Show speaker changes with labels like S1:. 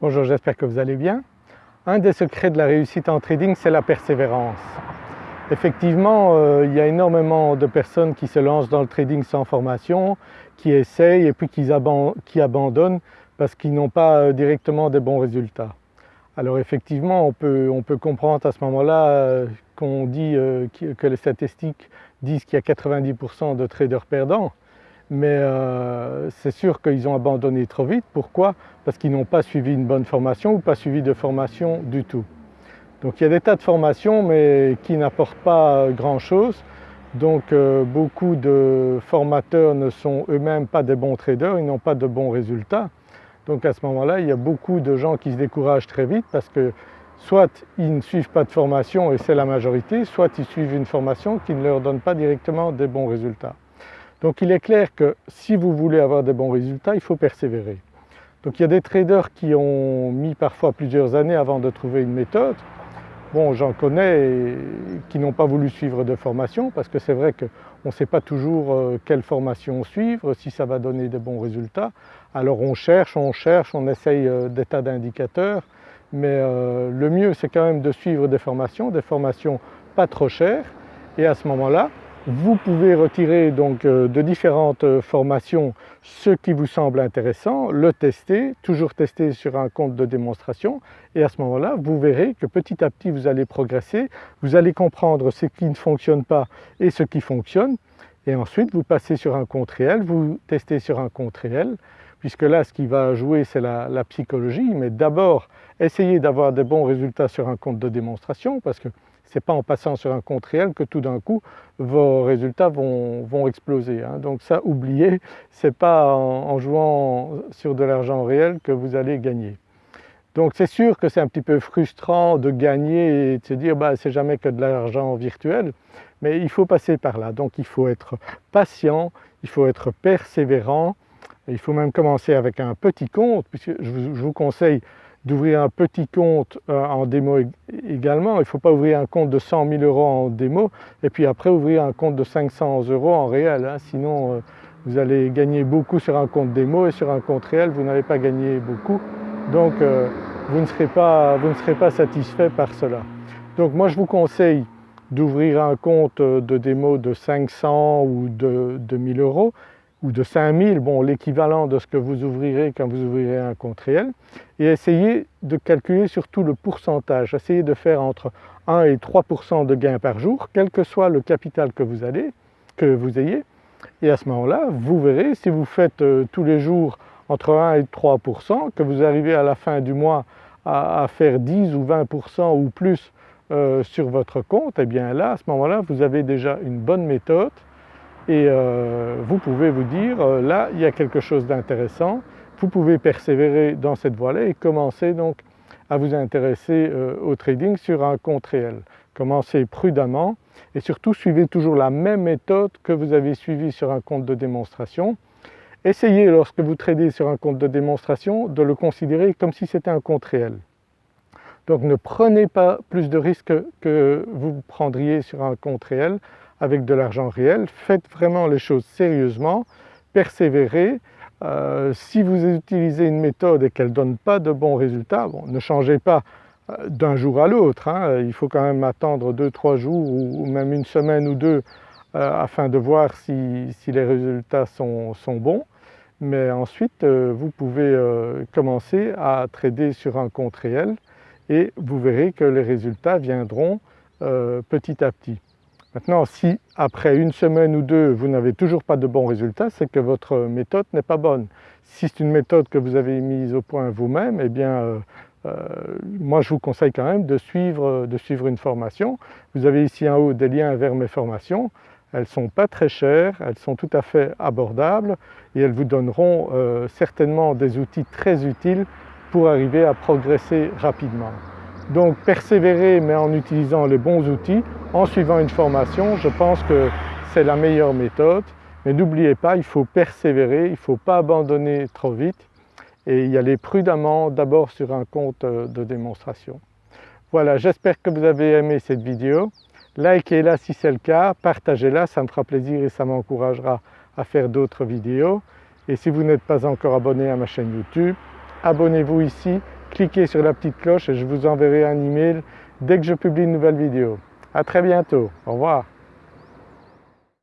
S1: Bonjour, j'espère que vous allez bien. Un des secrets de la réussite en trading, c'est la persévérance. Effectivement, euh, il y a énormément de personnes qui se lancent dans le trading sans formation, qui essayent et puis qui, abandonnent parce qu'ils n'ont pas euh, directement des bons résultats. Alors effectivement, on peut, comprendre à ce moment-là euh, qu'on dit que les statistiques disent qu'il y a 90% de traders perdants, mais euh, c'est sûr qu'ils ont abandonné trop vite. Pourquoi? Parce qu'ils n'ont pas suivi une bonne formation ou pas suivi de formation du tout. Donc il y a des tas de formations mais qui n'apportent pas grand-chose. Donc euh, beaucoup de formateurs ne sont eux-mêmes pas des bons traders, ils n'ont pas de bons résultats. Donc à ce moment-là, il y a beaucoup de gens qui se découragent très vite parce que soit ils ne suivent pas de formation et c'est la majorité, soit ils suivent une formation qui ne leur donne pas directement des bons résultats. Donc il est clair que si vous voulez avoir des bons résultats, il faut persévérer. Donc il y a des traders qui ont mis parfois plusieurs années avant de trouver une méthode. Bon j'en connais qui n'ont pas voulu suivre de formation parce que c'est vrai qu'on ne sait pas toujours euh, quelle formation suivre, si ça va donner des bons résultats. Alors on cherche, on cherche, on essaye euh, des tas d'indicateurs mais euh, le mieux c'est quand même de suivre des formations, des formations pas trop chères et à ce moment-là vous pouvez retirer donc euh, de différentes euh, formations ce qui vous semble intéressant, le tester, toujours tester sur un compte de démonstration et à ce moment-là vous verrez que petit à petit vous allez progresser, vous allez comprendre ce qui ne fonctionne pas et ce qui fonctionne et ensuite vous passez sur un compte réel, vous testez sur un compte réel puisque là ce qui va jouer c'est la, la, psychologie mais d'abord essayez d'avoir des bons résultats sur un compte de démonstration parce que ce n'est pas en passant sur un compte réel que tout d'un coup vos résultats vont, exploser. Hein. Donc ça oubliez, ce n'est pas en, jouant sur de l'argent réel que vous allez gagner. Donc c'est sûr que c'est un petit peu frustrant de gagner et de se dire bah, c'est jamais que de l'argent virtuel, mais il faut passer par là. Donc il faut être patient, il faut être persévérant, il faut même commencer avec un petit compte, puisque je vous conseille d'ouvrir un petit compte euh, en démo également. Il ne faut pas ouvrir un compte de 100 000 euros en démo et puis après ouvrir un compte de 500 euros en réel. Hein. Sinon euh, vous allez gagner beaucoup sur un compte démo et sur un compte réel vous n'allez pas gagner beaucoup. Donc euh, vous, ne serez pas, satisfait par cela. Donc moi je vous conseille d'ouvrir un compte de démo de 500 ou de, de 1000 euros ou de 5000, bon l'équivalent de ce que vous ouvrirez quand vous ouvrirez un compte réel et essayez de calculer surtout le pourcentage, essayez de faire entre 1 et 3% de gains par jour, quel que soit le capital que vous, allez, que vous ayez. Et à ce moment-là vous verrez si vous faites euh, tous les jours entre 1 et 3 que vous arrivez à la fin du mois à, faire 10 ou 20% ou plus euh, sur votre compte, et eh bien là à ce moment-là vous avez déjà une bonne méthode et euh, vous pouvez vous dire euh, là il y a quelque chose d'intéressant, vous pouvez persévérer dans cette voie-là et commencer donc à vous intéresser euh, au trading sur un compte réel. Commencez prudemment et surtout suivez toujours la même méthode que vous avez suivie sur un compte de démonstration. Essayez lorsque vous tradez sur un compte de démonstration de le considérer comme si c'était un compte réel. Donc ne prenez pas plus de risques que vous prendriez sur un compte réel avec de l'argent réel, faites vraiment les choses sérieusement, persévérez. Euh, si vous utilisez une méthode et qu'elle ne donne pas de bons résultats, ne changez pas euh, d'un jour à l'autre, hein. il faut quand même attendre deux, trois jours ou, même une semaine ou deux euh, afin de voir si, les résultats sont, bons. Mais ensuite vous pouvez commencer à trader sur un compte réel et vous verrez que les résultats viendront petit à petit. Maintenant si après une semaine ou deux vous n'avez toujours pas de bons résultats, c'est que votre méthode n'est pas bonne. Si c'est une méthode que vous avez mise au point vous-même, eh bien euh, euh, moi je vous conseille quand même de suivre, une formation. Vous avez ici en haut des liens vers mes formations, elles ne sont pas très chères, elles sont tout à fait abordables et elles vous donneront euh, certainement des outils très utiles pour arriver à progresser rapidement. Donc persévérer mais en utilisant les bons outils, en suivant une formation, je pense que c'est la meilleure méthode. Mais n'oubliez pas, il faut persévérer, il ne faut pas abandonner trop vite et y aller prudemment d'abord sur un compte euh, de démonstration. Voilà, j'espère que vous avez aimé cette vidéo. Likez-la si c'est le cas, partagez-la, ça me fera plaisir et ça m'encouragera à faire d'autres vidéos. Et si vous n'êtes pas encore abonné à ma chaîne YouTube, abonnez-vous ici cliquez sur la petite cloche et je vous enverrai un email dès que je publie une nouvelle vidéo. A très bientôt, au revoir.